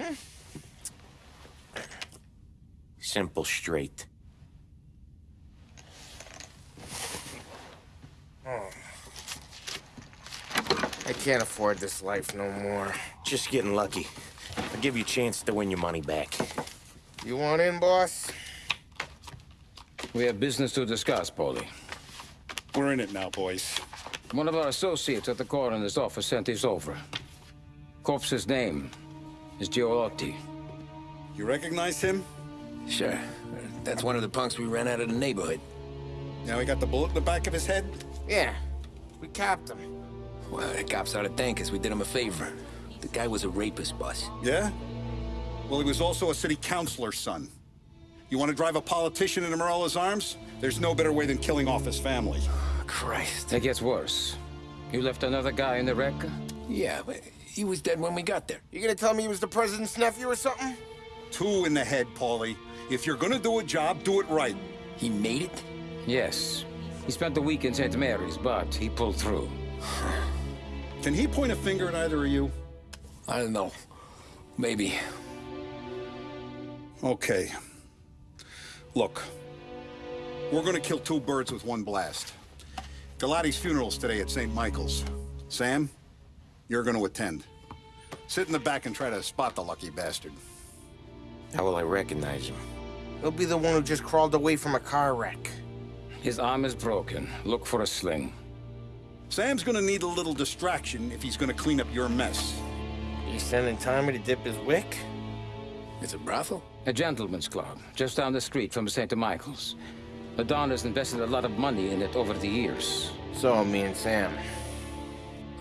Hmm. Simple, straight. I can't afford this life no more. Just getting lucky. I'll give you a chance to win your money back. You want in, boss? We have business to discuss, Paulie. We're in it now, boys. One of our associates at the coroner's office sent this over. Corpse's name is Galati. You recognize him? Sure. That's one of the punks we ran out of the neighborhood. Now he got the bullet in the back of his head? Yeah. We capped him. Well, the cops ought to thank us. We did him a favor. The guy was a rapist, boss. Yeah? Well, he was also a city councilor's son. You want to drive a politician into Morello's arms? There's no better way than killing off his family. Oh, Christ. It gets worse. You left another guy in the wreck? Yeah, but he was dead when we got there. You gonna tell me he was the president's nephew or something? Two in the head, Paulie. If you're gonna do a job, do it right. He made it? Yes. He spent the week in St. Mary's, but he pulled through. Can he point a finger at either of you? I don't know. Maybe. Okay. Look. We're gonna kill two birds with one blast. Galati's funeral's today at St. Michael's. Sam, you're gonna attend. Sit in the back and try to spot the lucky bastard. How will I recognize him? He'll be the one who just crawled away from a car wreck. His arm is broken. Look for a sling. Sam's gonna need a little distraction if he's gonna clean up your mess. You sending Tommy to dip his wick? It's a brothel? A gentleman's club, just down the street from St. Michael's. The Don has invested a lot of money in it over the years. So, me and Sam.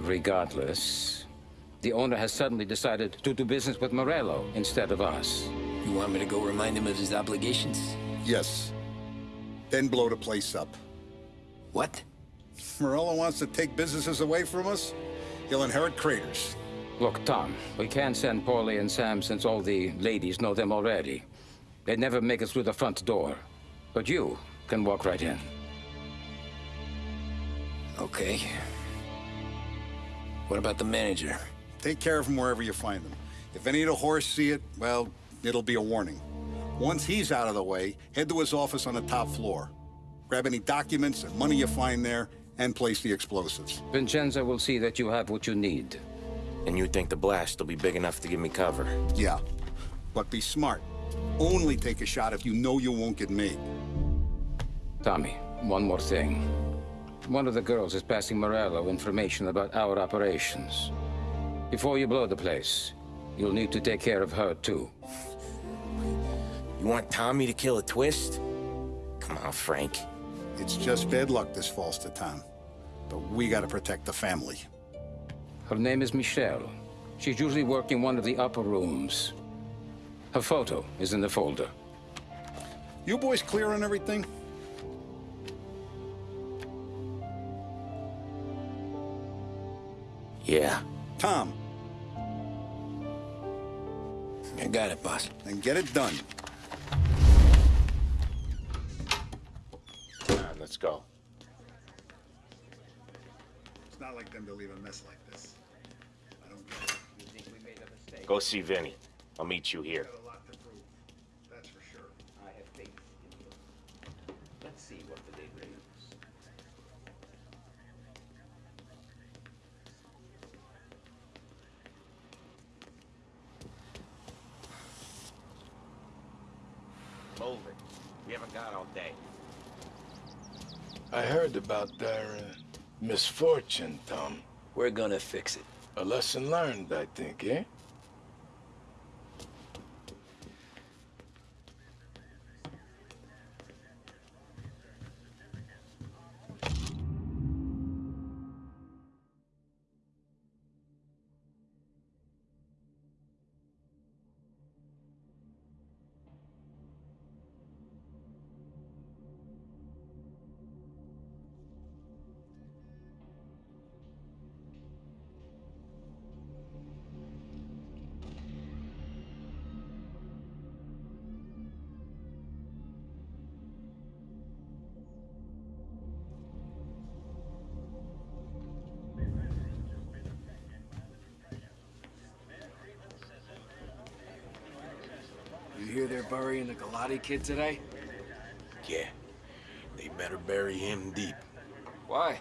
Regardless, the owner has suddenly decided to do business with Morello instead of us. You want me to go remind him of his obligations? Yes. Then blow the place up. What? Morello wants to take businesses away from us? He'll inherit craters. Look, Tom, we can't send Paulie and Sam since all the ladies know them already. They'd never make it through the front door. But you can walk right in. Okay. What about the manager? Take care of him wherever you find him. If any of the horse see it, well, it'll be a warning. Once he's out of the way, head to his office on the top floor. Grab any documents and money you find there, and place the explosives. Vincenzo will see that you have what you need. And you think the blast will be big enough to give me cover? Yeah, but be smart. Only take a shot if you know you won't get made. Tommy, one more thing. One of the girls is passing Morello information about our operations. Before you blow the place, you'll need to take care of her, too. You want Tommy to kill a twist? Come on, Frank. It's just bad luck this falls to Tom. But we gotta protect the family. Her name is Michelle. She's usually working one of the upper rooms. Her photo is in the folder. You boys clear on everything? Yeah. Tom, I got it, boss. then get it done. Come on, let's go. It's not like them to leave a mess like this. I don't get it. Go see Vinny. I'll meet you here. Got a lot to prove. That's for sure. I have faith in you. Let's see what the day brings. Move it. We haven't got all day. I heard about their uh, misfortune, Tom. We're gonna fix it. A lesson learned, I think, eh? Burying the Galati kid today? Yeah. They better bury him deep. Why?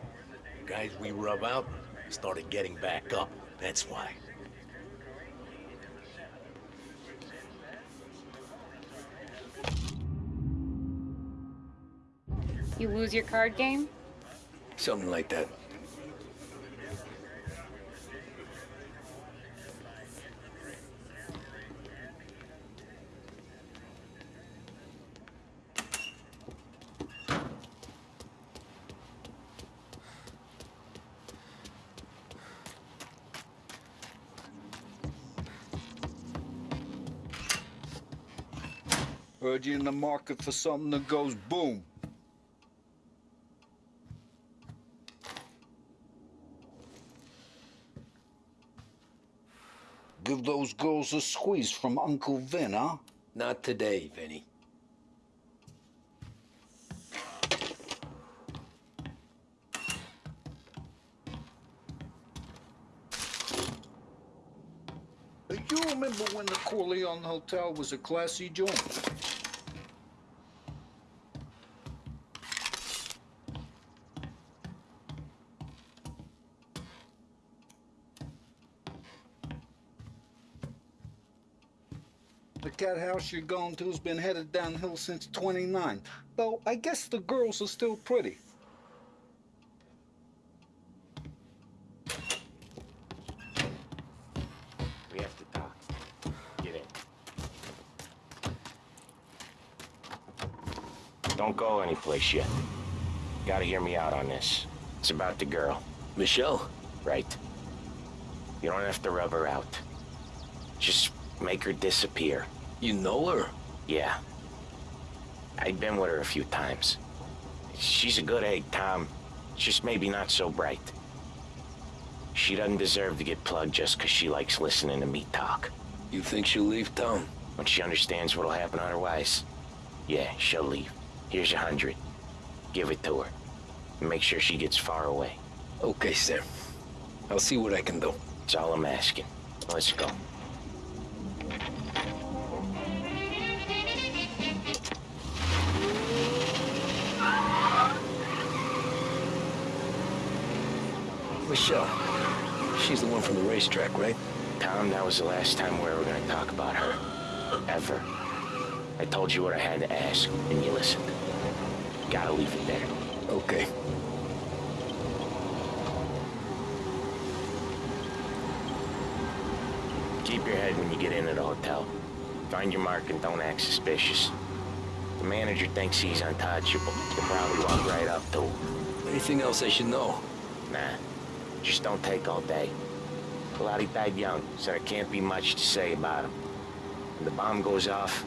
Guys we rub out started getting back up. That's why. You lose your card game? Something like that. Heard you in the market for something that goes boom. Give those girls a squeeze from Uncle Vin, huh? Not today, Vinny. You remember when the Corleone Hotel was a classy joint? House you're going to's been headed downhill since 29. Though I guess the girls are still pretty. We have to talk. Get in. Don't go anyplace yet. Gotta hear me out on this. It's about the girl, Michelle? right? You don't have to rub her out. Just make her disappear. You know her? Yeah. I've been with her a few times. She's a good egg, Tom. Just maybe not so bright. She doesn't deserve to get plugged just 'cause she likes listening to me talk. You think she'll leave town? When she understands what'll happen otherwise, yeah, she'll leave. Here's a hundred. Give it to her. Make sure she gets far away. Okay, Sam. I'll see what I can do. That's all I'm asking. Let's go. Michelle. She's the one from the racetrack, right? Tom, that was the last time we were gonna talk about her. Ever. I told you what I had to ask, and you listened. Gotta leave it there. Okay. Keep your head when you get into the hotel. Find your mark and don't act suspicious. The manager thinks he's untouchable. You'll probably walk right up to him. Anything else I should know? Nah, just don't take all day. Galati died young, so there can't be much to say about him. When the bomb goes off,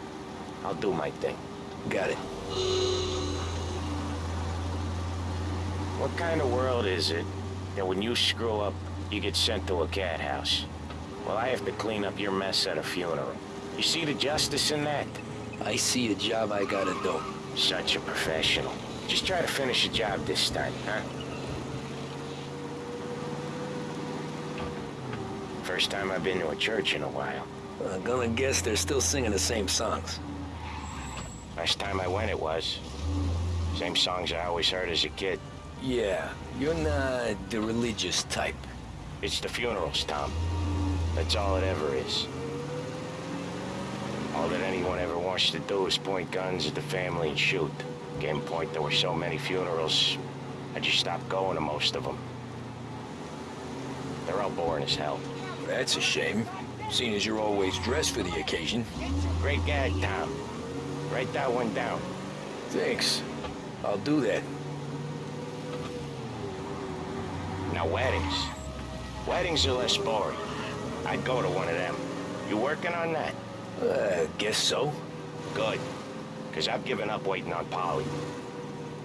I'll do my thing. Got it. What kind of world is it that when you screw up, you get sent to a cat house? Well, I have to clean up your mess at a funeral. You see the justice in that? I see a job I gotta do. Such a professional. Just try to finish the job this time, huh? First time I've been to a church in a while. I'm gonna guess they're still singing the same songs. Last time I went, it was. Same songs I always heard as a kid. Yeah, you're not the religious type. It's the funerals, Tom. That's all it ever is. All that anyone ever wants to do is point guns at the family and shoot. Game point, there were so many funerals, I just stopped going to most of them. They're all boring as hell. That's a shame, seeing as you're always dressed for the occasion. Great gag, Tom. Write that one down. Thanks. I'll do that. Now, weddings. Weddings are less boring. I'd go to one of them. You working on that? Uh, guess so. Good. Because I've given up waiting on Paulie.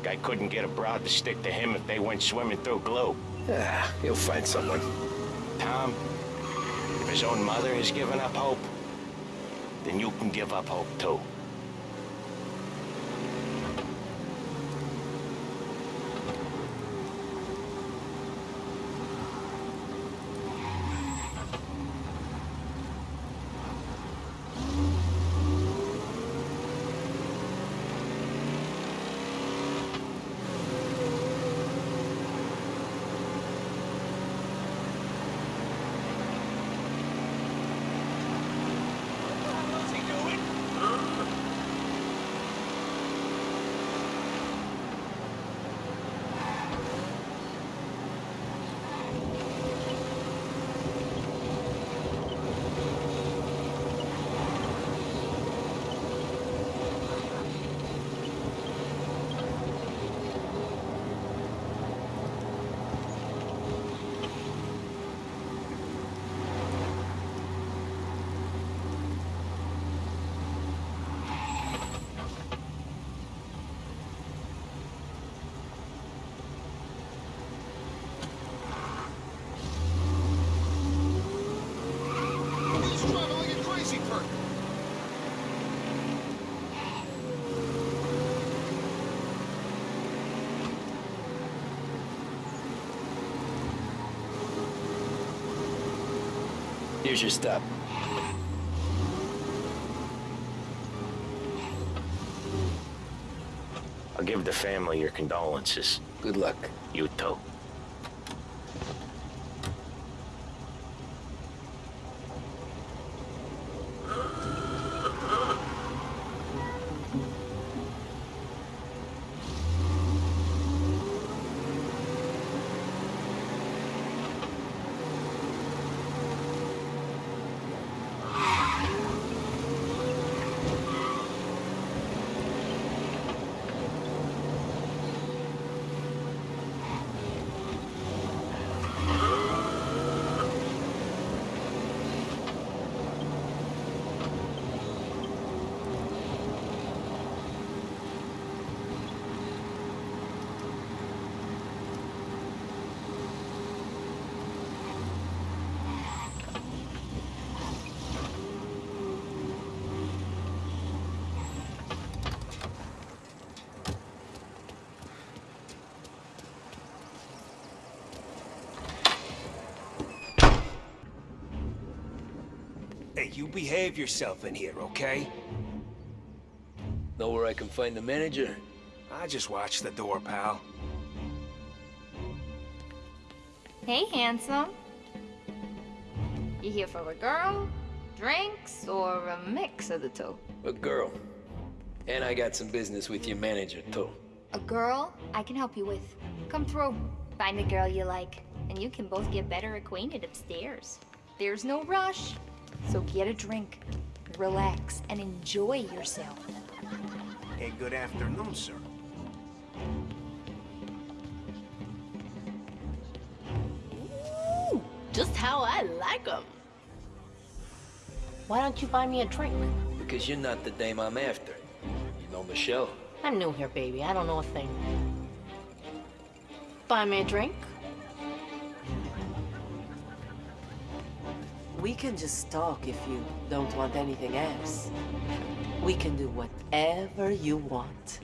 Guy couldn't get a broad to stick to him if they went swimming through glue. Ah, he'll find someone. Tom, his own mother has given up hope, then you can give up hope too. Here's your stop. I'll give the family your condolences. Good luck. You too. Hey, you behave yourself in here, okay? Know where I can find the manager? I just watch the door, pal. Hey, handsome. You here for a girl, drinks, or a mix of the two? A girl. And I got some business with your manager, too. A girl I can help you with. Come through. Find the girl you like, and you can both get better acquainted upstairs. There's no rush, so get a drink, relax, and enjoy yourself. Hey, good afternoon, sir. Ooh, just how I like 'em. Why don't you buy me a drink? Because you're not the dame I'm after. You know Michelle? I'm new here, baby. I don't know a thing. Buy me a drink? We can just talk if you don't want anything else. We can do whatever you want.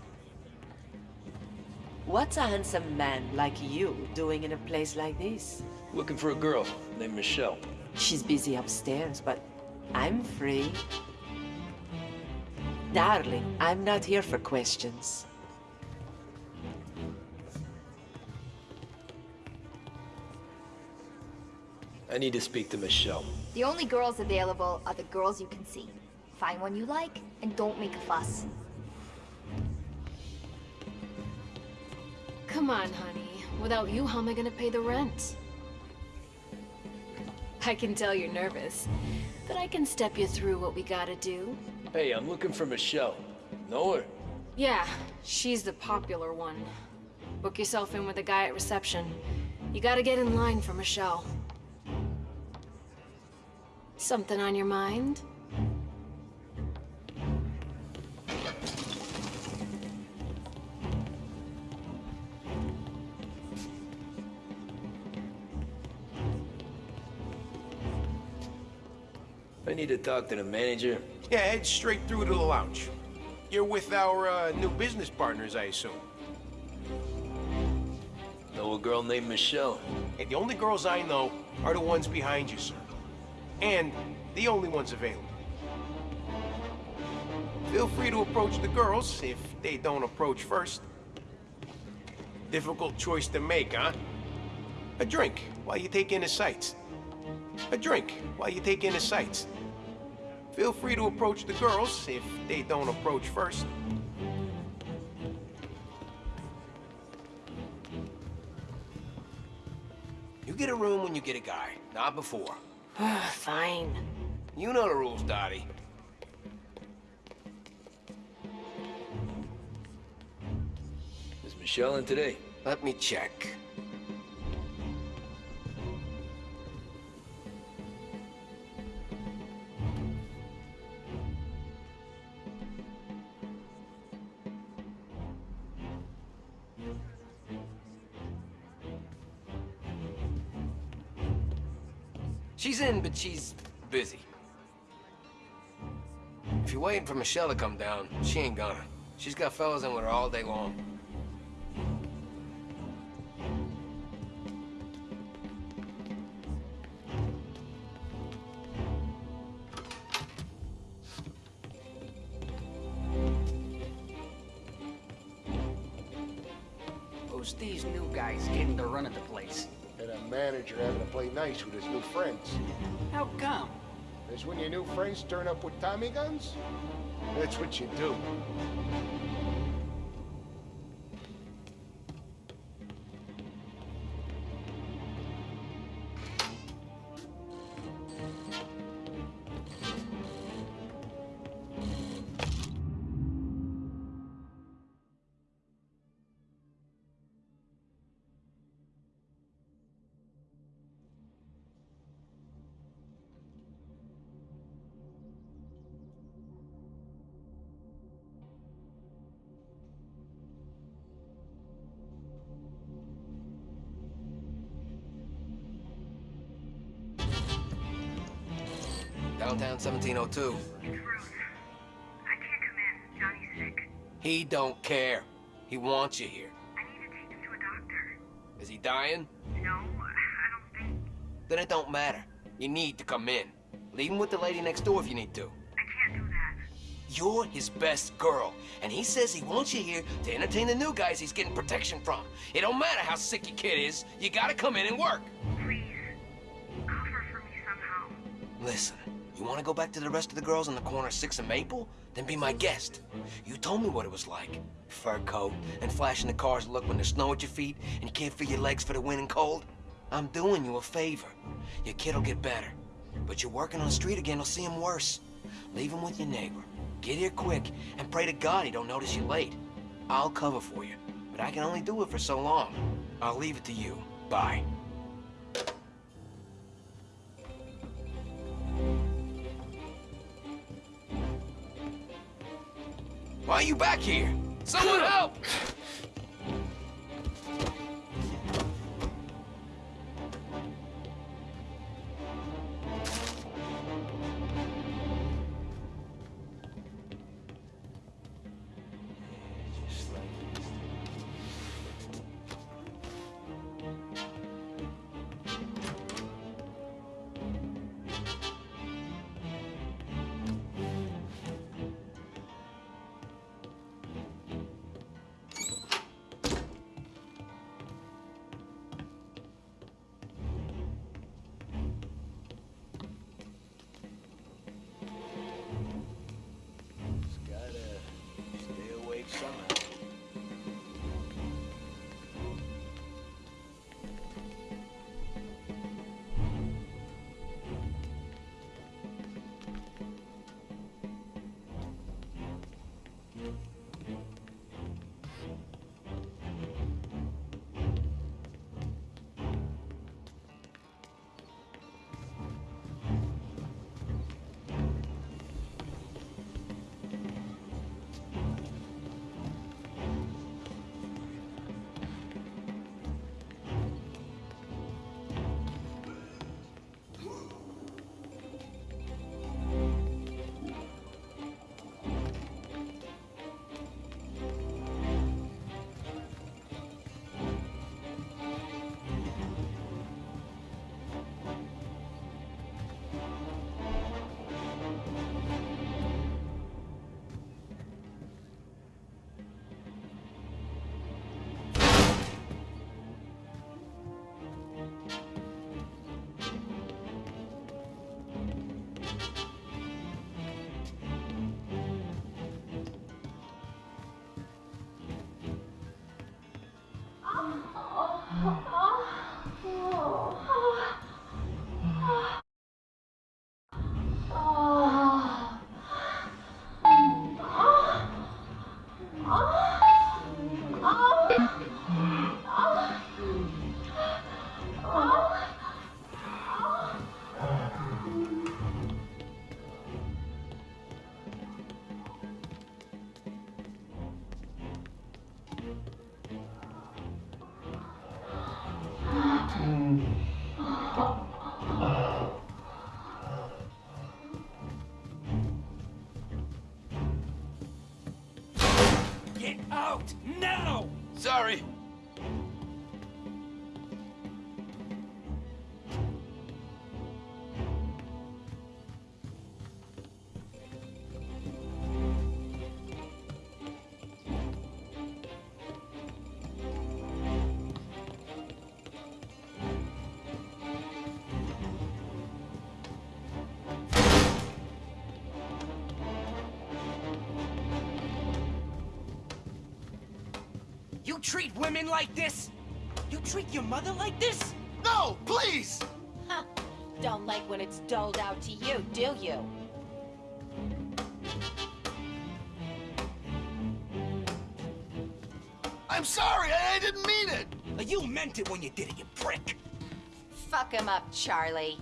What's a handsome man like you doing in a place like this? Looking for a girl named Michelle. She's busy upstairs, but I'm free. Darling, I'm not here for questions. I need to speak to Michelle. The only girls available are the girls you can see. Find one you like, and don't make a fuss. Come on, honey. Without you, how am I gonna pay the rent? I can tell you're nervous, but I can step you through what we gotta do. Hey, I'm looking for Michelle. Know her? Yeah, she's the popular one. Book yourself in with the guy at reception. You gotta get in line for Michelle. Something on your mind? I need to talk to the manager. Yeah, head straight through to the lounge. You're with our uh, new business partners, I assume. Know a girl named Michelle? Hey, the only girls I know are the ones behind you, sir. And the only ones available. Feel free to approach the girls if they don't approach first. Difficult choice to make, huh? A drink while you take in the sights. A drink while you take in the sights. Feel free to approach the girls if they don't approach first. You get a room when you get a guy, not before. Fine. You know the rules, Dottie. Is Michelle in today? Let me check. In, but she's busy. If you're waiting for Michelle to come down, she ain't gonna. She's got fellas in with her all day long. Turn up with Tommy guns? That's what you do. Downtown 1702. He don't care. He wants you here. I need to take him to a doctor. Is he dying? No, I don't think. Then it don't matter. You need to come in. Leave him with the lady next door if you need to. I can't do that. You're his best girl, and he says he wants you here to entertain the new guys he's getting protection from. It don't matter how sick your kid is, you gotta come in and work. Please, cover for me somehow. Listen, you wanna go back to the rest of the girls on the corner of 6 and Maple? Then be my guest. You told me what it was like. Fur coat and flashing the car's look when there's snow at your feet and can't feel your legs for the wind and cold. I'm doing you a favor. Your kid'll get better. But you're working on the street again, will see him worse. Leave him with your neighbor. Get here quick and pray to God he don't notice you late. I'll cover for you, but I can only do it for so long. I'll leave it to you. Bye. Why are you back here? Someone help! Treat women like this? You treat your mother like this? No, please! Huh. Don't like when it's doled out to you, do you? I'm sorry, I, I didn't mean it! You meant it when you did it, you prick! Fuck him up, Charlie.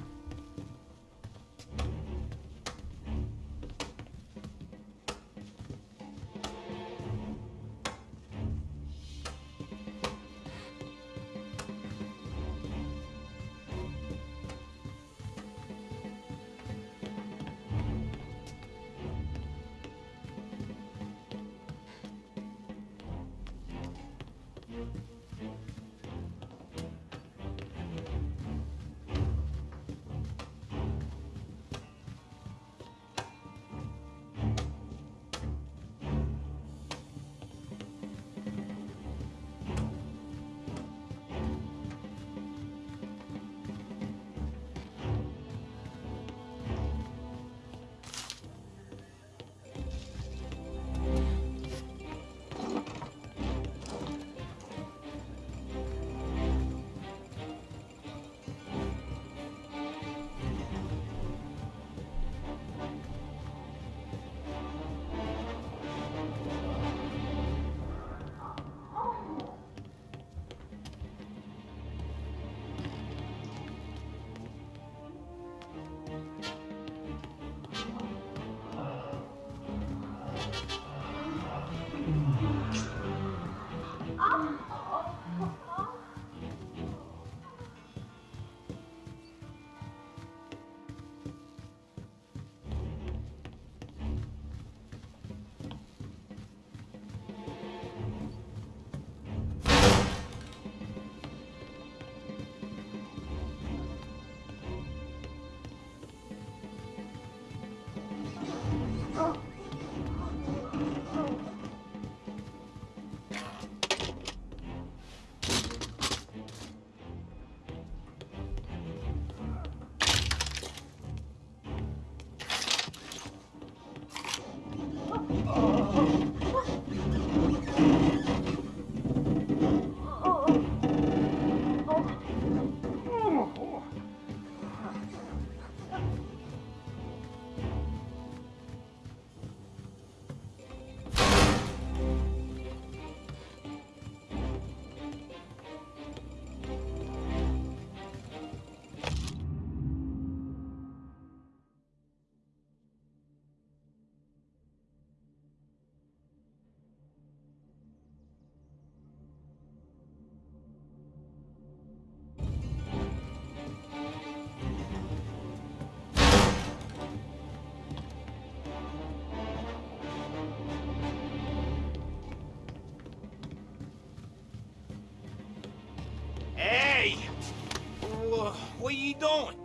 Wha- What are you doing?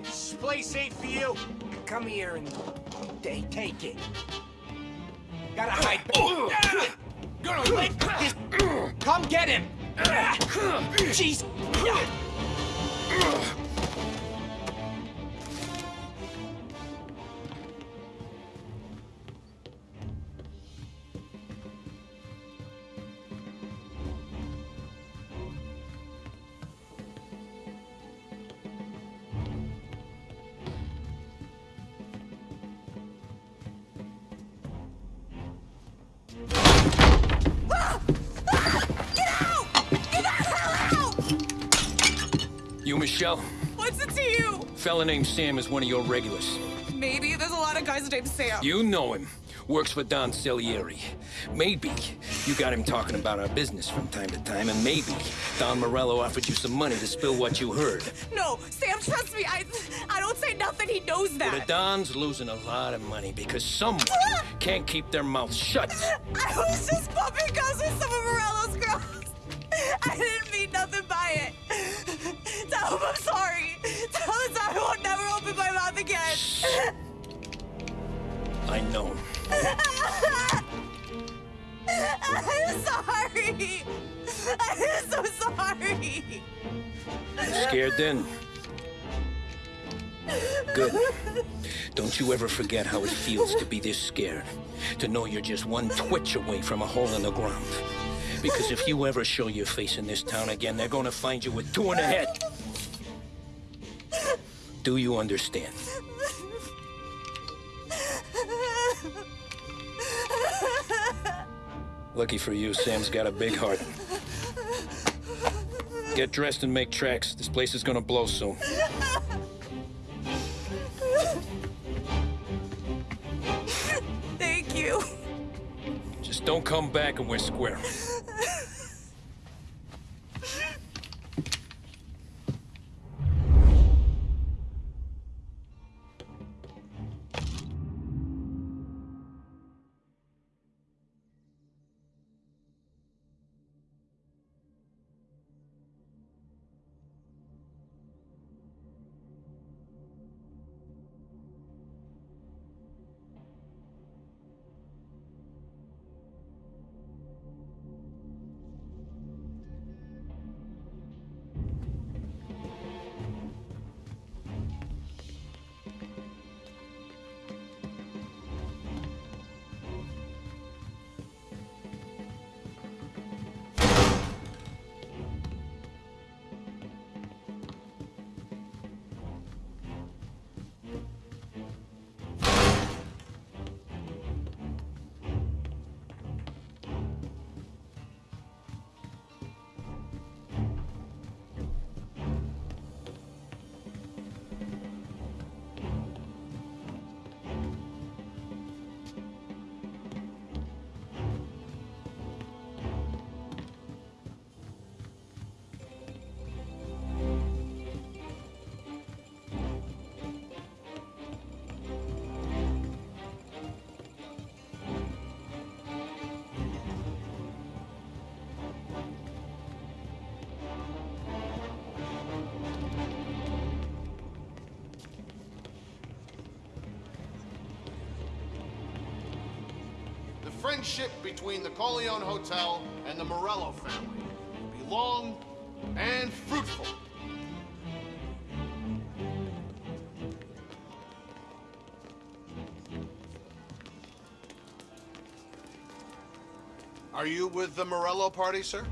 Is this place safe for you? Come here and they take it. Gotta hide. Gonna this. Come get him. Jeez. Michelle? What's it to you? Fella named Sam is one of your regulars. Maybe there's a lot of guys named Sam. You know him. Works for Don Salieri. Maybe you got him talking about our business from time to time, and maybe Don Morello offered you some money to spill what you heard. No, Sam, trust me. I I don't say nothing. He knows Well, the. Don's losing a lot of money because someone ah! can't keep their mouth shut. I was just bumping guns with some of Morello's girls. I didn't mean nothing by it. I know. I'm sorry. I'm so sorry. Scared then? Good. Don't you ever forget how it feels to be this scared. To know you're just one twitch away from a hole in the ground. Because if you ever show your face in this town again, they're gonna find you with two in the head. Do you understand? Lucky for you, Sam's got a big heart. Get dressed and make tracks. This place is gonna blow soon. Thank you. Just don't come back and we're square. Friendship between the Corleone Hotel and the Morello family be long and fruitful. Are you with the Morello party, sir?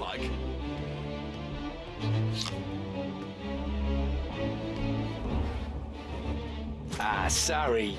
Like. Ah, sorry.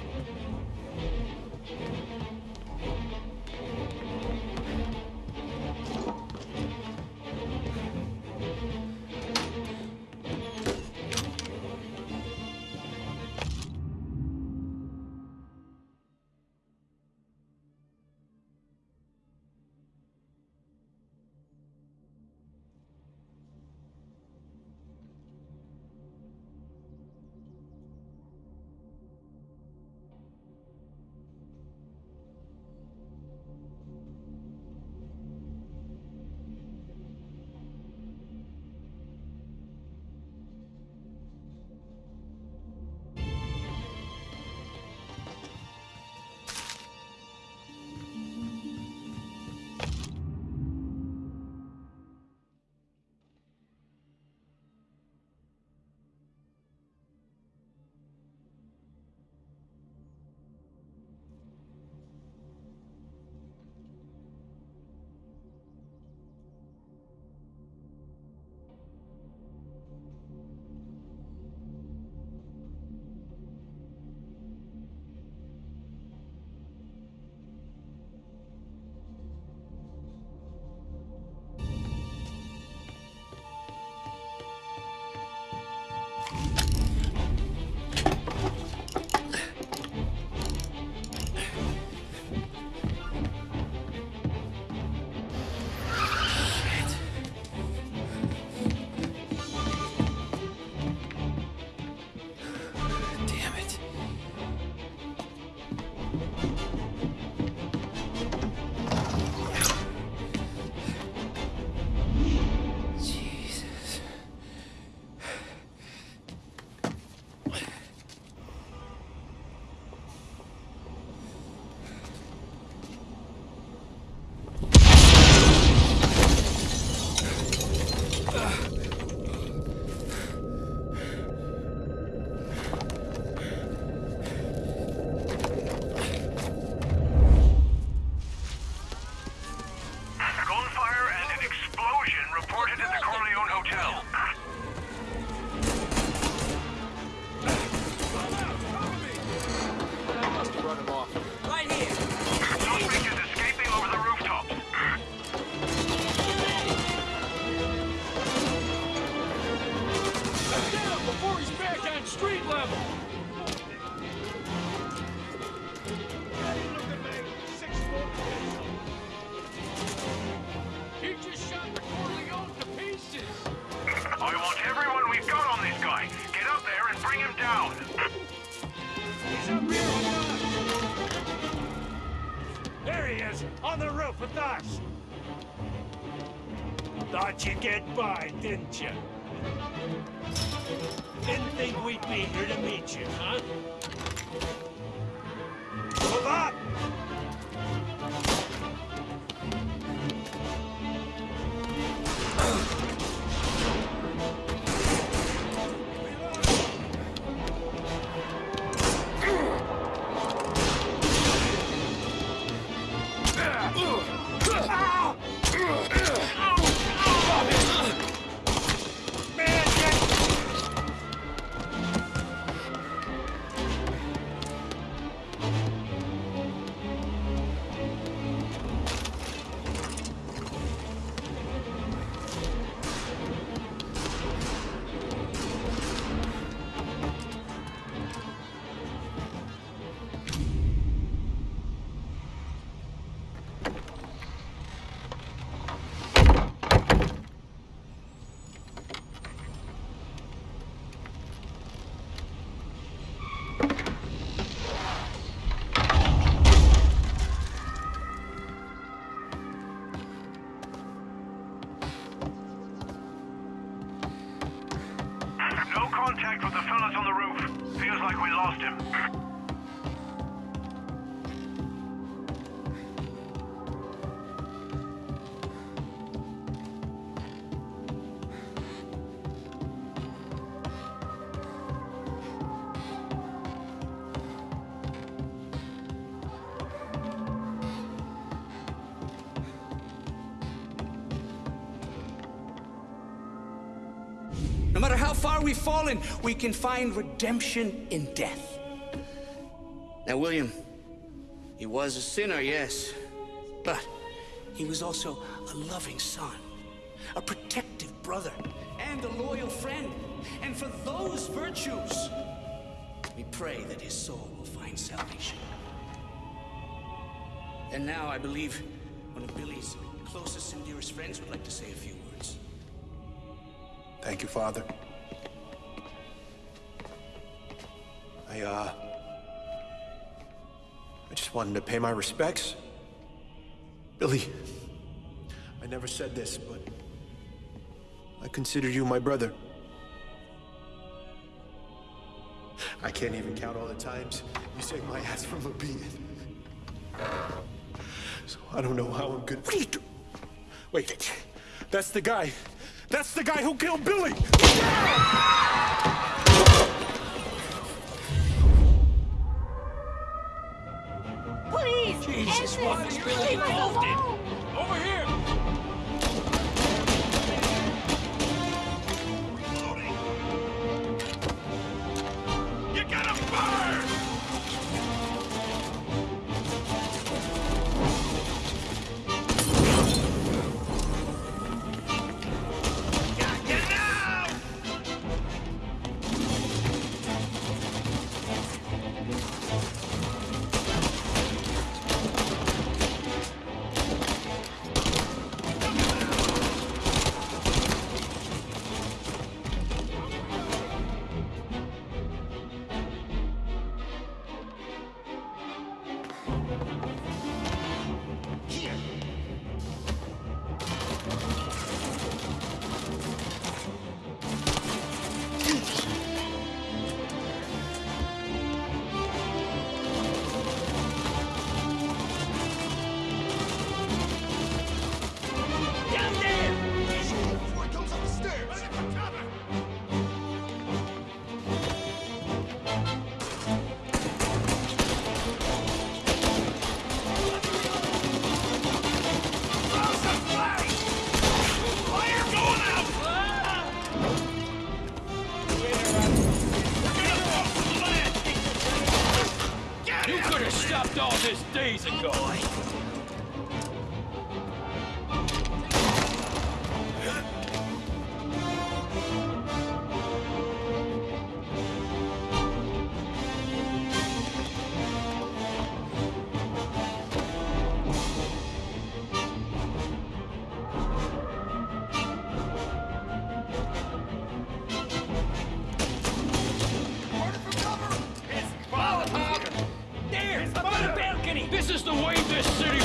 By, matter how far we've fallen, we can find redemption in death. Now, William, he was a sinner, yes, but he was also a loving son, a protective brother, and a loyal friend. And for those virtues, we pray that his soul will find salvation. And now I believe one of Billy's closest and dearest friends would like to say a few words. Thank you, Father. I, uh... I just wanted to pay my respects. Billy, I never said this, but... I consider you my brother. I can't even count all the times you saved my ass from a beating. So I don't know how I'm good. What are you do? Wait, that's the guy. That's the guy who killed Billy! Please! Jesus, end what this. is Billy involved in? This city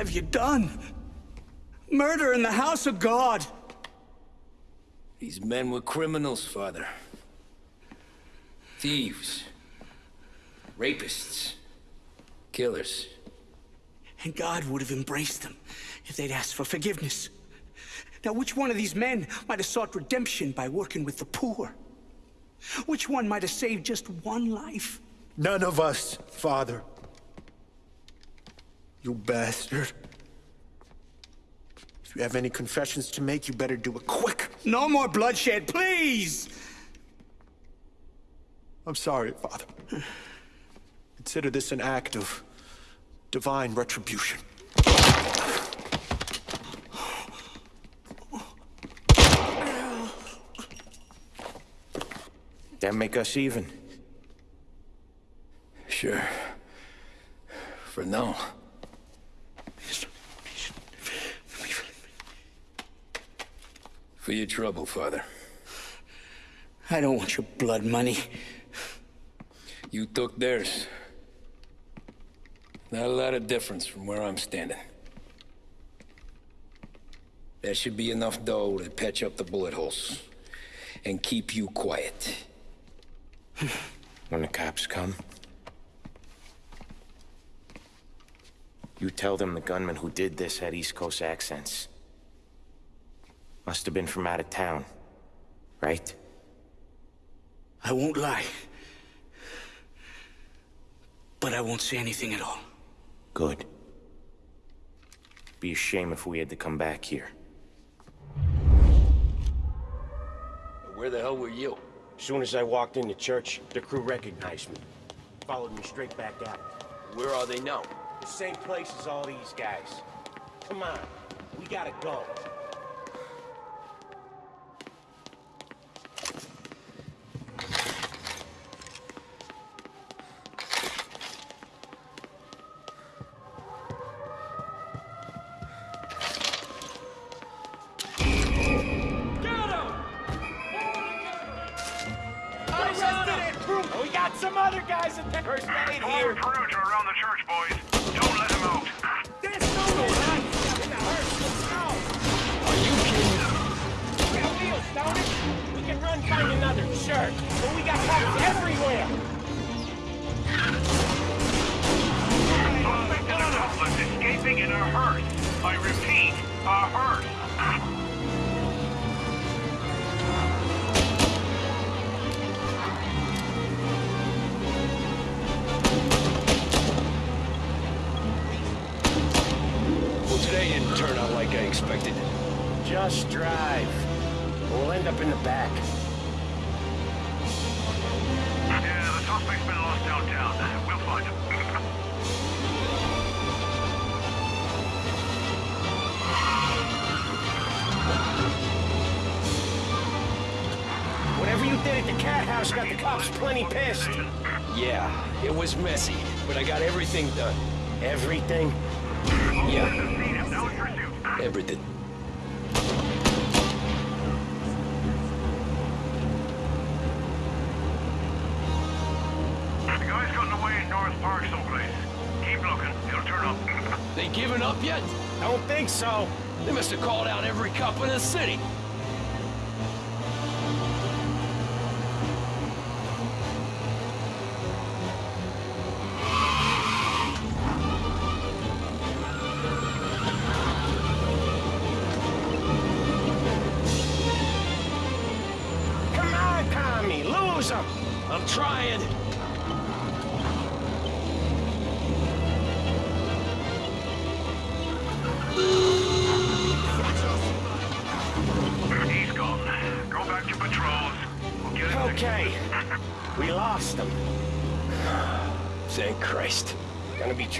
have you done? Murder in the house of God. These men were criminals, Father. Thieves. Rapists. Killers. And God would have embraced them if they'd asked for forgiveness. Now, which one of these men might have sought redemption by working with the poor? Which one might have saved just one life? None of us, Father. You bastard. If you have any confessions to make, you better do it quick. No more bloodshed, please! I'm sorry, Father. Consider this an act of divine retribution. That make us even. Sure. For now. For your trouble, Father. I don't want your blood money. You took theirs. Not a lot of difference from where I'm standing. That should be enough dough to patch up the bullet holes. And keep you quiet. When the cops come, you tell them the gunman who did this had East Coast accents. Must have been from out of town, right? I won't lie. But I won't say anything at all. Good. Be a shame if we had to come back here. Where the hell were you? As soon as I walked in the church, the crew recognized me. Followed me straight back out. Where are they now? The same place as all these guys. Come on, we gotta go. Pissed. Yeah, it was messy, but I got everything done. Everything?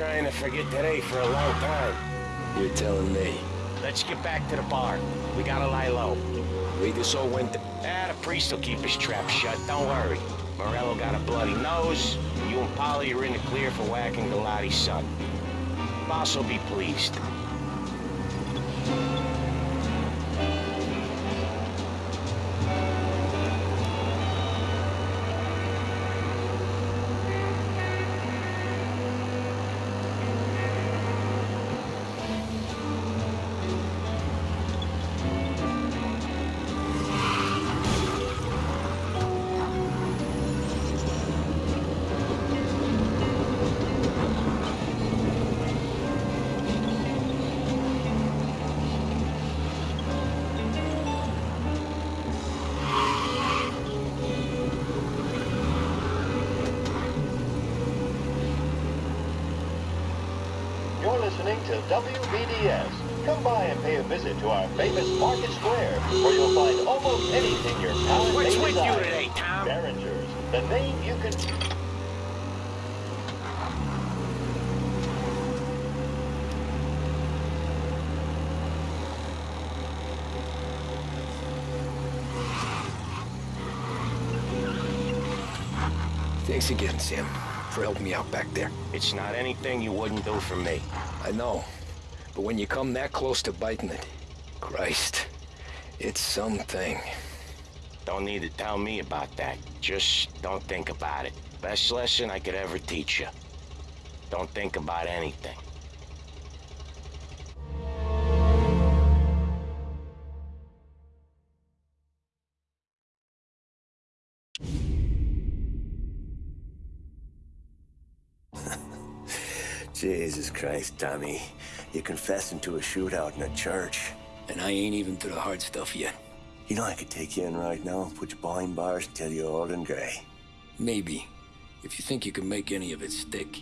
Trying to forget today for a long time. You're telling me. Let's get back to the bar. We gotta lie low. We just all went to... Ah, the priest will keep his trap shut, don't worry. Morello got a bloody nose. You and Paulie are in the clear for whacking Galati's son. Boss will be pleased. Visit to our famous Market Square, where you'll find almost anything your palate What's may with you today, Tom? Derringers, the name you can... Thanks again, Sam, for helping me out back there. It's not anything you wouldn't do for me. I know. But when you come that close to biting it, Christ, it's something. Don't need to tell me about that. Just don't think about it. Best lesson I could ever teach you. Don't think about anything. Jesus Christ, Tommy. You're confessing to a shootout in a church. And I ain't even through the hard stuff yet. You know I could take you in right now, put you behind bars and tell you old and grey. Maybe. If you think you can make any of it stick.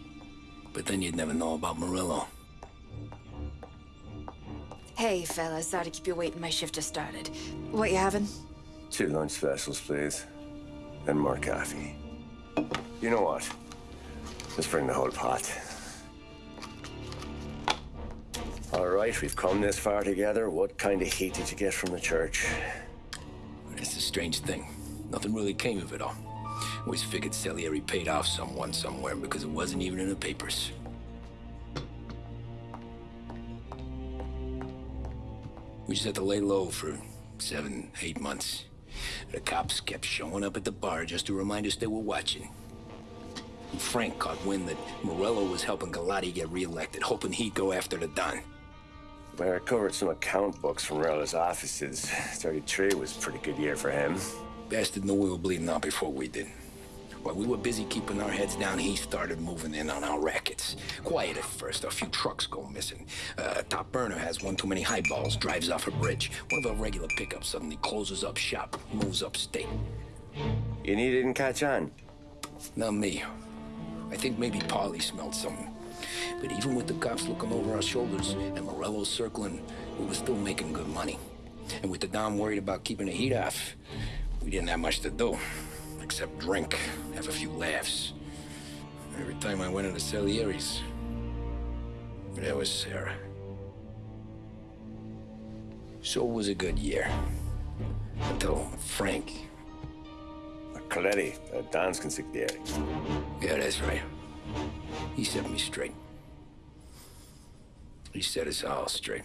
But then you'd never know about Morello. Hey, fellas. Sorry to keep you waiting. My shift just started. What you having? Two lunch specials, please. And more coffee. You know what? Let's bring the whole pot. All right, we've come this far together. What kind of heat did you get from the church? That's the strange thing. Nothing really came of it all. Always figured Salieri paid off someone somewhere because it wasn't even in the papers. We just had to lay low for seven, eight months. The cops kept showing up at the bar just to remind us they were watching. And Frank caught wind that Morello was helping Galati get reelected, hoping he'd go after the Don. I recovered some account books from Morello's offices. 33 was a pretty good year for him. Bastard knew we were bleeding out before we did. While we were busy keeping our heads down, he started moving in on our rackets. Quiet at first, a few trucks go missing. Uh, Top Burner has one too many highballs, drives off a bridge. One of our regular pickups suddenly closes up shop, moves upstate. You he didn't catch on? Not me. I think maybe Paulie smelled something. But even with the cops looking over our shoulders and Morello circling, we were still making good money. And with the Don worried about keeping the heat off, we didn't have much to do. Except drink, have a few laughs. Every time I went into Salieri's, there was Sarah. So it was a good year. Until Frank. Colletti, uh, Don's consigliere. Yeah, that's right. He set me straight. He set us all straight.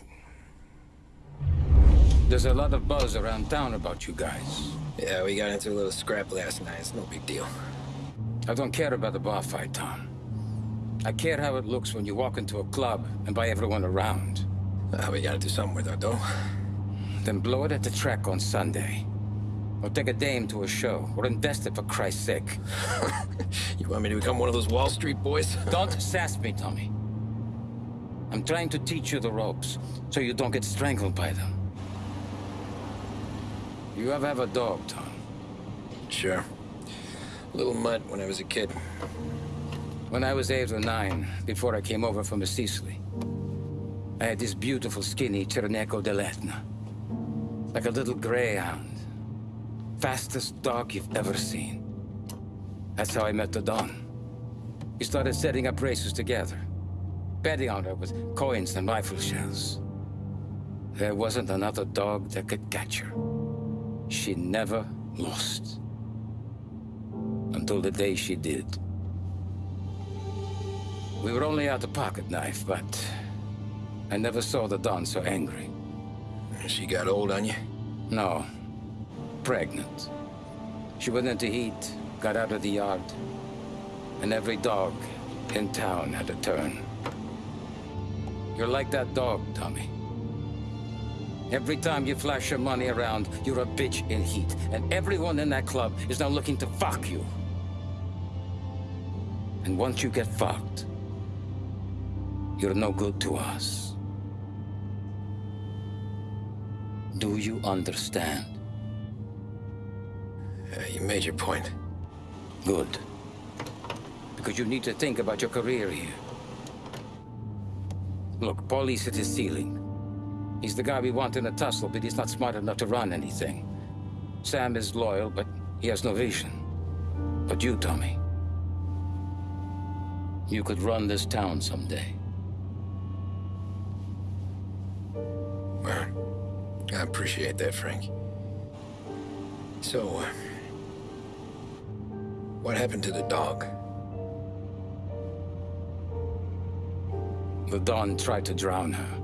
There's a lot of buzz around town about you guys. Yeah, we got into a little scrap last night. It's no big deal. I don't care about the bar fight, Tom. I care how it looks when you walk into a club and by everyone around. Uh, we gotta do something with that, though. Then blow it at the track on Sunday. Or take a dame to a show. Or invest it, for Christ's sake. you want me to become one of those Wall Street boys? don't sass me, Tommy. I'm trying to teach you the ropes, so you don't get strangled by them. You ever have a dog, Tom? Sure. Little mutt when I was a kid. When I was eight or nine, before I came over from Sicily, I had this beautiful, skinny Cirneco dell'Etna. Like a little greyhound. Fastest dog you've ever seen. That's how I met the Don. We started setting up races together. Betting on her with coins and rifle shells. There wasn't another dog that could catch her. She never lost. Until the day she did. We were only out a pocket knife, but I never saw the Don so angry. She got old on you? No. Pregnant. She went into heat, got out of the yard, and every dog in town had a turn. You're like that dog, Tommy. Every time you flash your money around, you're a bitch in heat, and everyone in that club is now looking to fuck you. And once you get fucked, you're no good to us. Do you understand? Uh, you made your point. Good. Because you need to think about your career here. Look, Paulie's at his ceiling. He's the guy we want in a tussle, but he's not smart enough to run anything. Sam is loyal, but he has no vision. But you, Tommy, you could run this town someday. Well, I appreciate that, Frank. So, uh, what happened to the dog? The Don tried to drown her.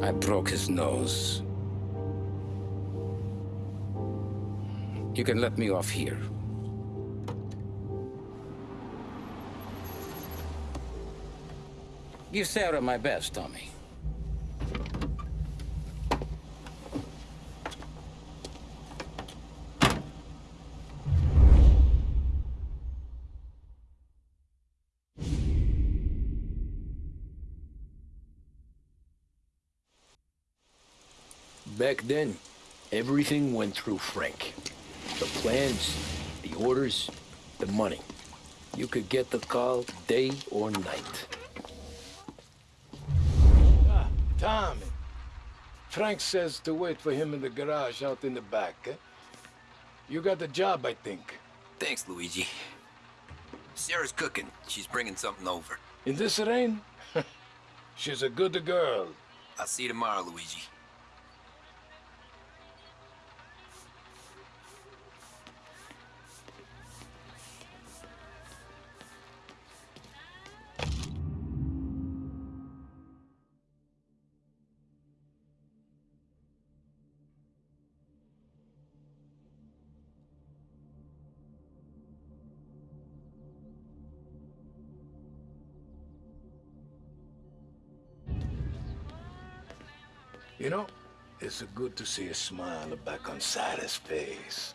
I broke his nose. You can let me off here. Give Sarah my best, Tommy. Back then, everything went through Frank. The plans, the orders, the money. You could get the call day or night. Ah, Tommy. Frank says to wait for him in the garage out in the back, eh? You got the job, I think. Thanks, Luigi. Sarah's cooking. She's bringing something over. In this rain? She's a good girl. I'll see you tomorrow, Luigi. It's good to see a smile back on Sarah's face.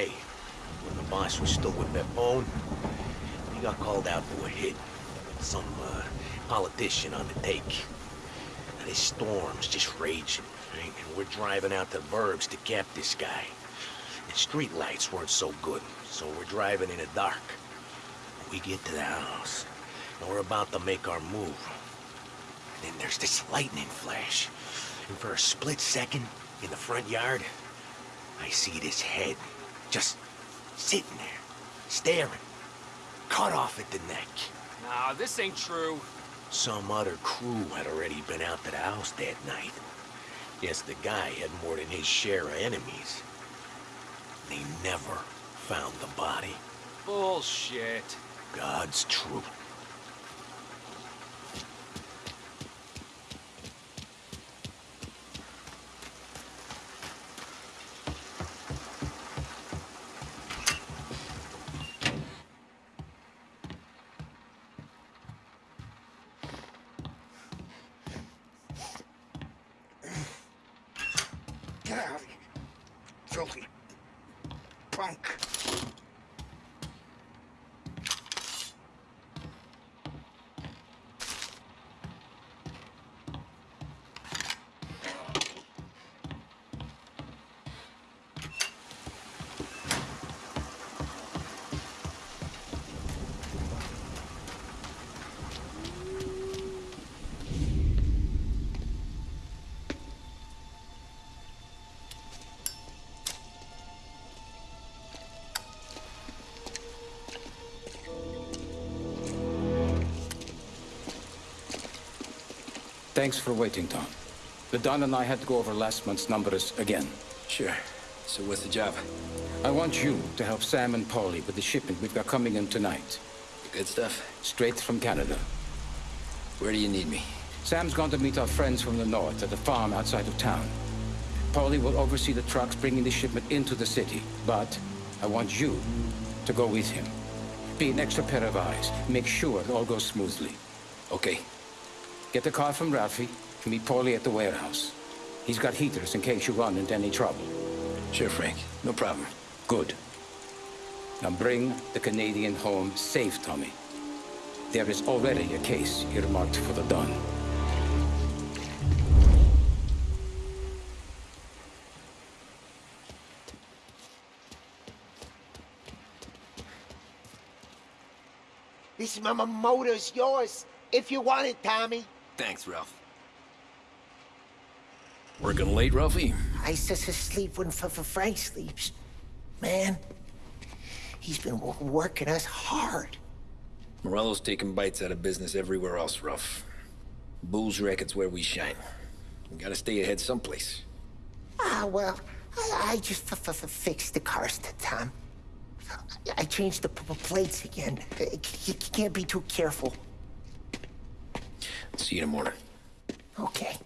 When the boss was still with Pepone, he got called out for a hit. Some, uh, politician on the take. And this storm's just raging, right? And we're driving out to the burbs to cap this guy. And street lights weren't so good, so we're driving in the dark. We get to the house, and we're about to make our move. And then there's this lightning flash. And for a split second, in the front yard, I see this head just sitting there, staring, cut off at the neck. Nah, this ain't true. Some other crew had already been out to the house that night. Guess the guy had more than his share of enemies. They never found the body. Bullshit. God's truth. Thanks for waiting, Tom. The Don and I had to go over last month's numbers again. Sure. So what's the job? I want you to help Sam and Paulie with the shipment we've got coming in tonight. The good stuff? Straight from Canada. Where do you need me? Sam's gone to meet our friends from the north at the farm outside of town. Paulie will oversee the trucks bringing the shipment into the city, but I want you to go with him. Be an extra pair of eyes. Make sure it all goes smoothly. Okay. Get the car from Ralphie and meet Paulie at the warehouse. He's got heaters in case you run into any trouble. Sure, Frank. No problem. Good. Now bring the Canadian home safe, Tommy. There is already a case earmarked for the Don. This m- m- motor's yours, if you want it, Tommy. Thanks, Ralph. Working late, Ralphie? I s- s- sleep when f- f- Frank sleeps. Man, he's been w- working us hard. Morello's taking bites out of business everywhere else, Ralph. Bull's racket's where we shine. We gotta stay ahead someplace. Ah, well, I, I just fixed the cars, t- Tom. I changed the plates again. You can't be too careful. See you in the morning. Okay.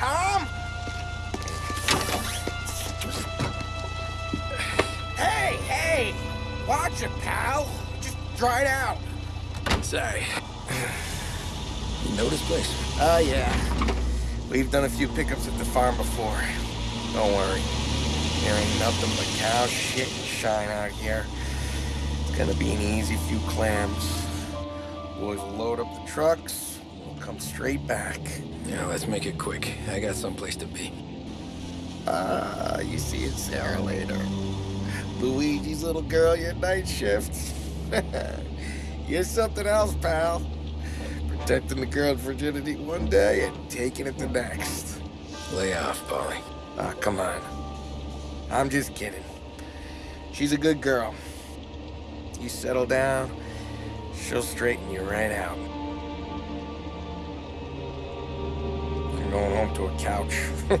Tom! Hey, hey! Watch it, pal. Just dry it out. Sorry. You know this place? Oh, yeah. We've done a few pickups at the farm before. Don't worry. There ain't nothing but cow shit and shine out here. It's gonna be an easy few clams. Boys will load up the trucks. Straight back. Yeah, let's make it quick. I got someplace to be. Ah, uh, you see it, Sarah, later. Luigi's little girl, your night shift. You're something else, pal. Protecting the girl's virginity one day and taking it the next. Lay off, Paulie. Ah, come on. I'm just kidding. She's a good girl. You settle down, she'll straighten you right out. I'm going home to a couch.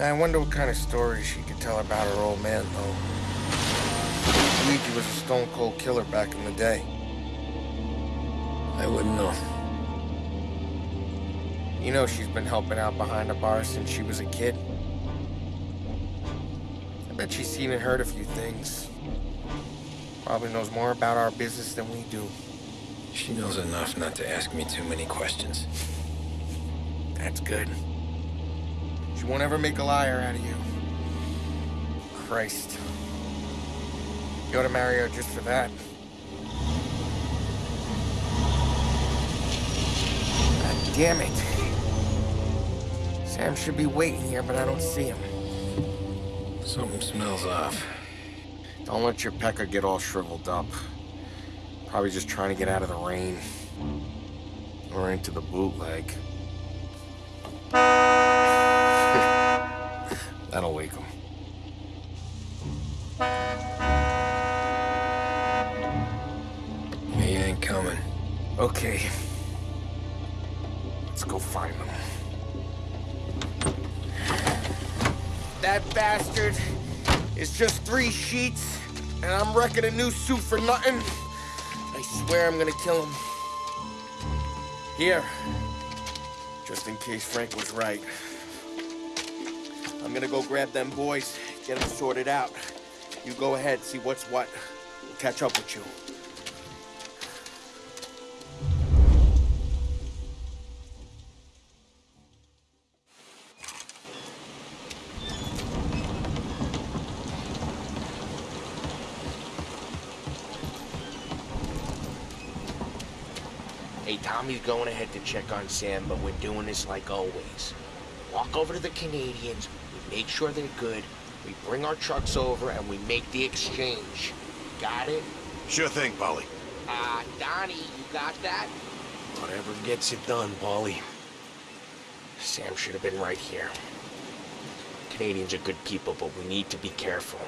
I wonder what kind of stories she could tell about her old man, though. Luigi was a stone cold killer back in the day. I wouldn't know. You know she's been helping out behind the bar since she was a kid. I bet she's seen and heard a few things. Probably knows more about our business than we do. She knows enough not to ask me too many questions. That's good. She won't ever make a liar out of you. Christ. You ought to marry her just for that. God damn it. Sam should be waiting here, but I don't see him. Something smells off. Don't let your pecker get all shriveled up. Probably just trying to get out of the rain. Or into the bootleg. That'll wake him. He ain't coming. Okay. Let's go find him. That bastard is just three sheets, and I'm wrecking a new suit for nothing. Swear I'm gonna kill him. Here. Just in case Frank was right. I'm gonna go grab them boys, get them sorted out. You go ahead, see what's what. We'll catch up with you. Tommy's going ahead to check on Sam, but we're doing this like always. Walk over to the Canadians, we make sure they're good, we bring our trucks over, and we make the exchange. Got it? Sure thing, Paulie. Uh, Donnie, you got that? Whatever gets it done, Paulie. Sam should have been right here. Canadians are good people, but we need to be careful.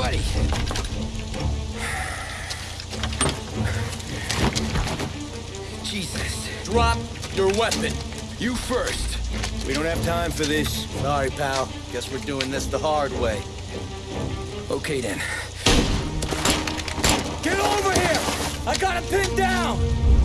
Buddy. Jesus. Drop your weapon. You first. We don't have time for this. Sorry, pal. Guess we're doing this the hard way. Okay, then. Get over here! I got him pinned down!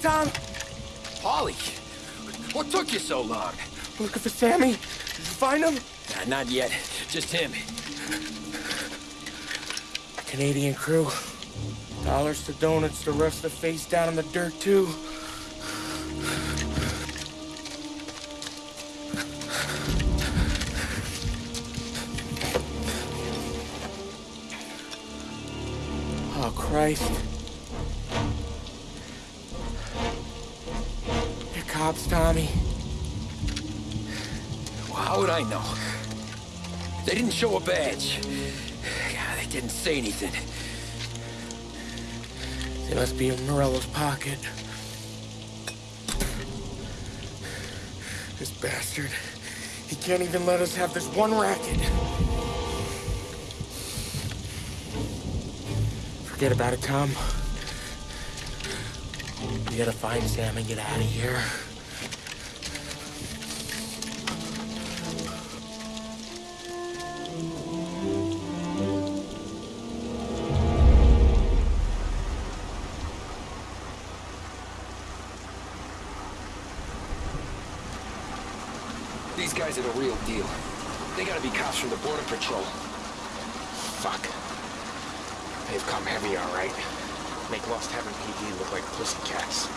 Tom. Paulie, what took you so long? Looking for Sammy. Did you find him? Nah, not yet. Just him. Canadian crew. Dollars to donuts to rust the face down in the dirt, too. Oh, Christ. Show a badge. God, they didn't say anything. They must be in Morello's pocket. This bastard. He can't even let us have this one racket. Forget about it, Tom. We gotta find Sam and get out of here. patrol. Fuck. They've come heavy, all right. Make Lost Heaven PD look like pussycats.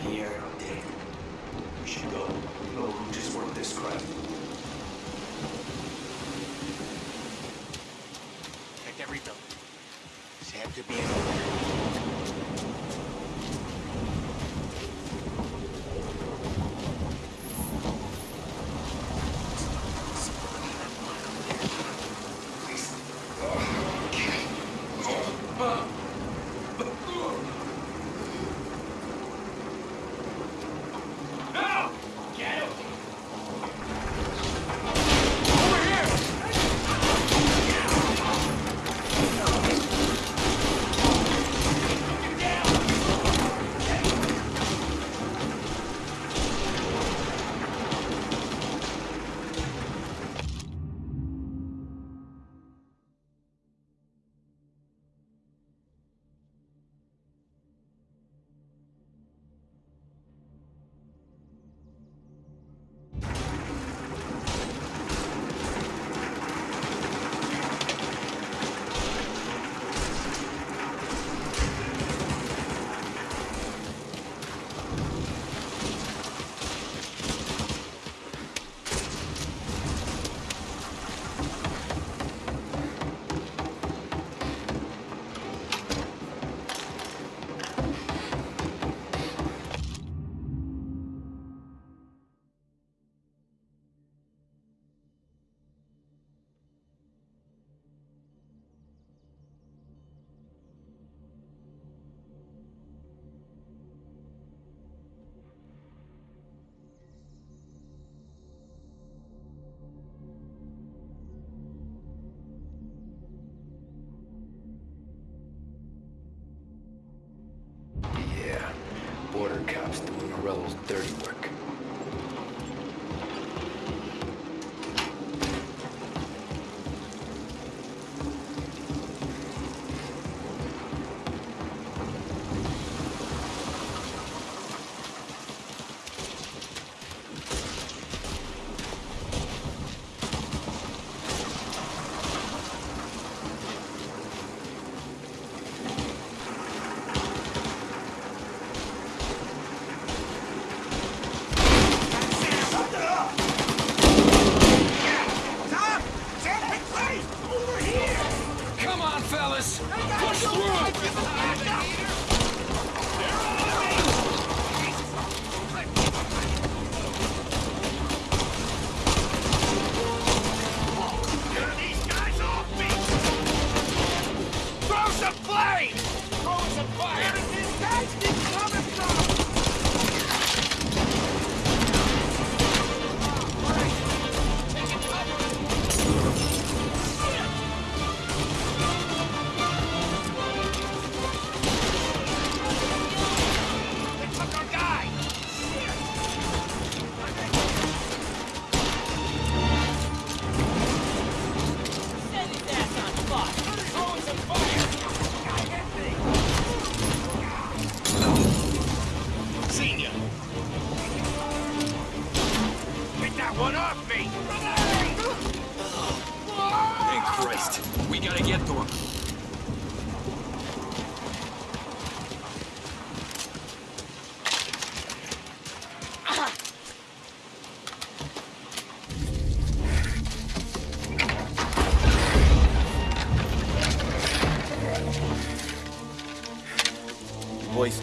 here. dirty work.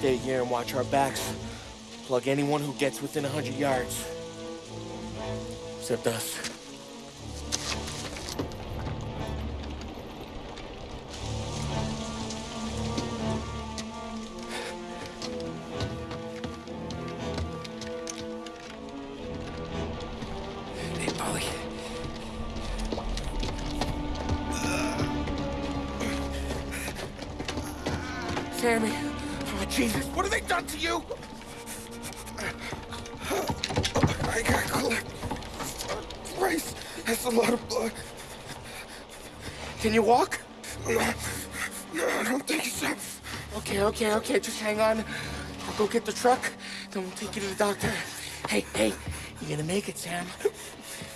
Stay here and watch our backs. Plug anyone who gets within 100 yards. Except us. Okay, just hang on. I'll go get the truck, then we'll take you to the doctor. Hey, hey, you're gonna make it, Sam.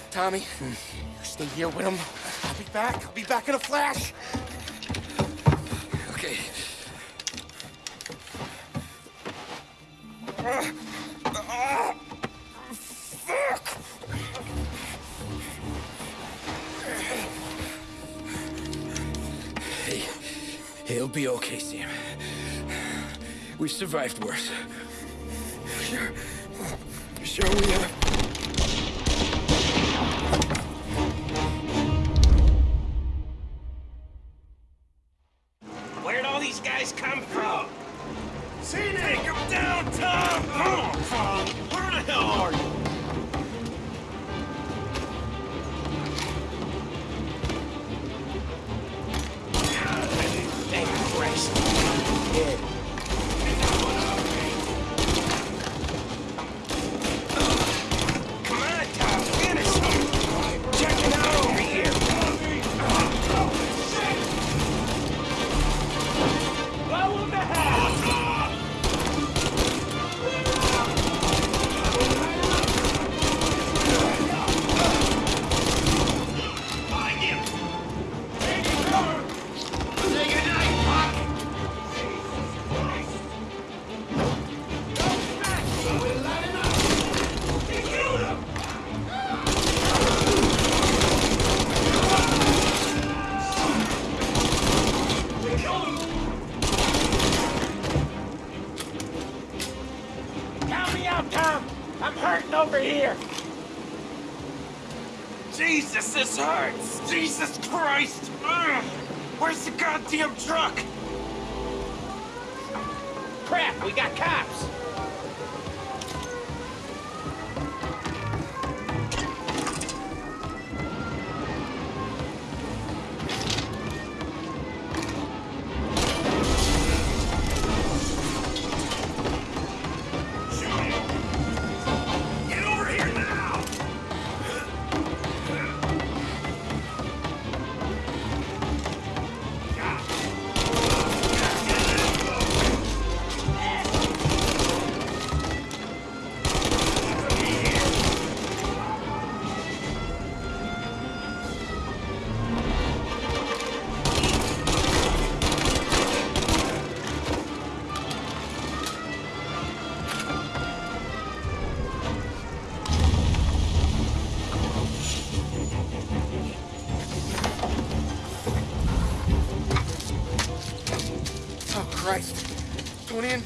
Tommy, mm. stay here with him. I'll be back. I'll be back in a flash. survived worse.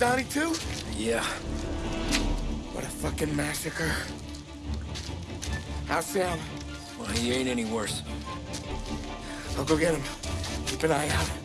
Donnie too? Yeah. What a fucking massacre. How's Sam? Well, he ain't any worse. I'll go get him. Keep an eye out.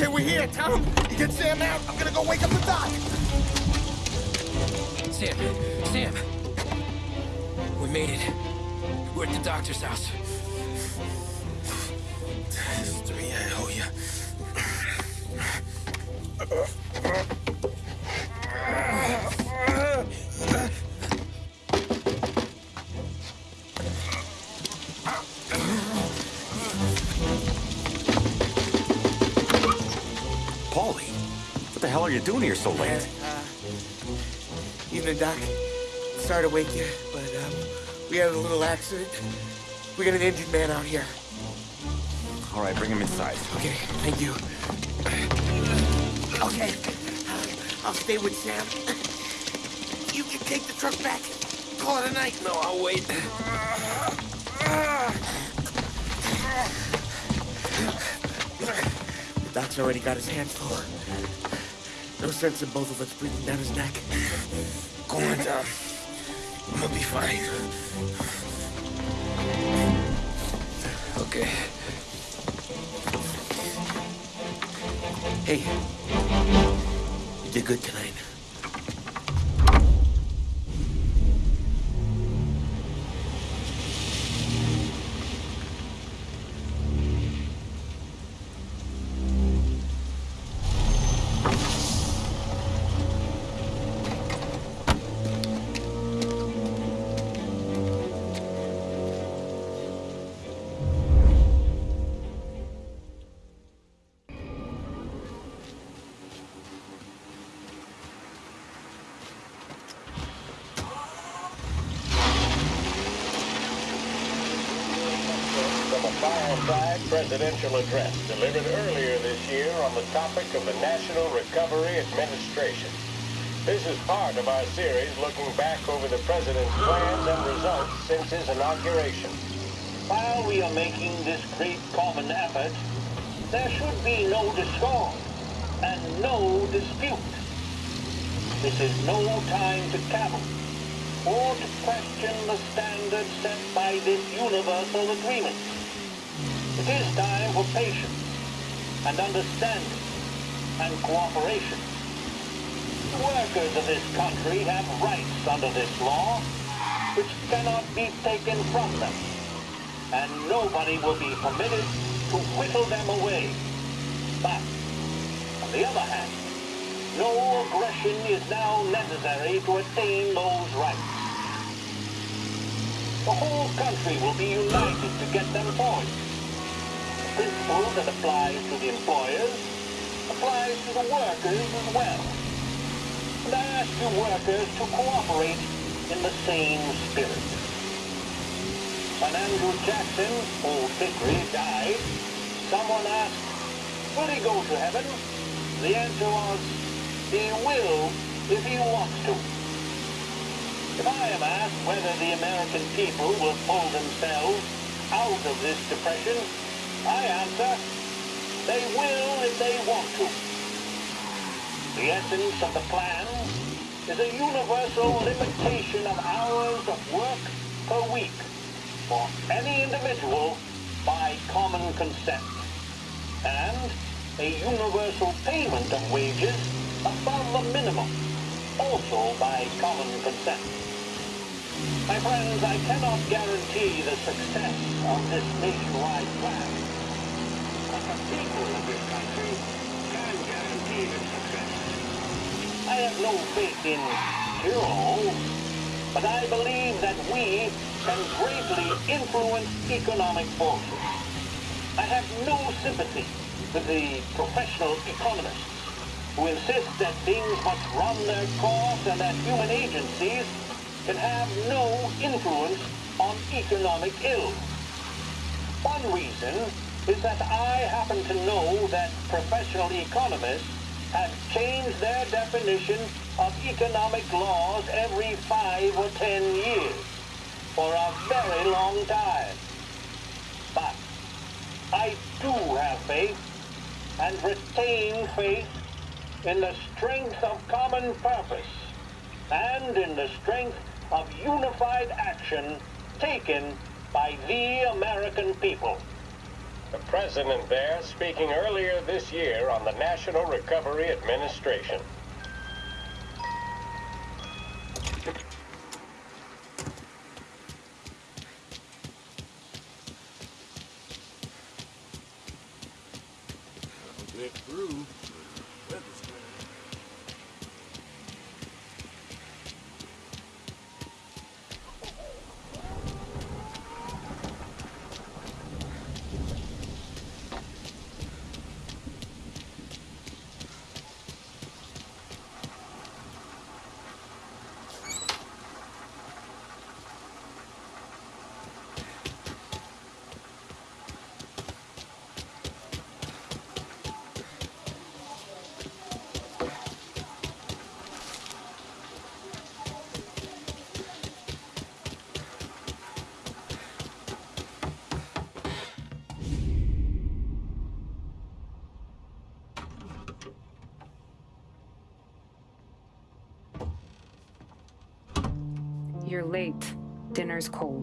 Okay, we're here, Tom. You get Sam out. I'm gonna go wake up the doc. You doing here so late? Uh, evening, Doc. Sorry to wake you, but um, we had a little accident. We got an injured man out here. All right, bring him inside. Okay, thank you. Okay, I'll stay with Sam. You can take the truck back. Call it a night. No, I'll wait. The doc's already got his hands full. Sense in both of us breathing down his neck. Go on, Tom. I'm gonna be fine. Okay. Hey, you did good tonight. Presidential address delivered earlier this year on the topic of the National Recovery Administration. This is part of our series looking back over the president's plans and results since his inauguration. While we are making this great common effort, there should be no discord and no dispute. This is no time to cavil or to question the standards set by this universal agreement. Is time for patience and understanding and cooperation. The workers of this country have rights under this law which cannot be taken from them, and nobody will be permitted to whittle them away. But, on the other hand, no aggression is now necessary to attain those rights. The whole country will be united to get them for forward. The principle that applies to the employers applies to the workers as well. And I ask you workers to cooperate in the same spirit. When Andrew Jackson, old Hickory, died, someone asked, will he go to heaven? The answer was, he will if he wants to. If I am asked whether the American people will pull themselves out of this depression, I answer, they will if they want to. The essence of the plan is a universal limitation of hours of work per week for any individual by common consent, and a universal payment of wages above the minimum, also by common consent. My friends, I cannot guarantee the success of this nationwide plan. But the people of this country can I have no faith in heroes, but I believe that we can greatly influence economic forces. I have no sympathy with the professional economists who insist that things must run their course and that human agencies can have no influence on economic ills. One reason is that I happen to know that professional economists have changed their definition of economic laws every five or ten years for a very long time. But I do have faith and retain faith in the strength of common purpose and in the strength of unified action taken by the American people. The President there speaking earlier this year on the National Recovery Administration. Late. Dinner's cold.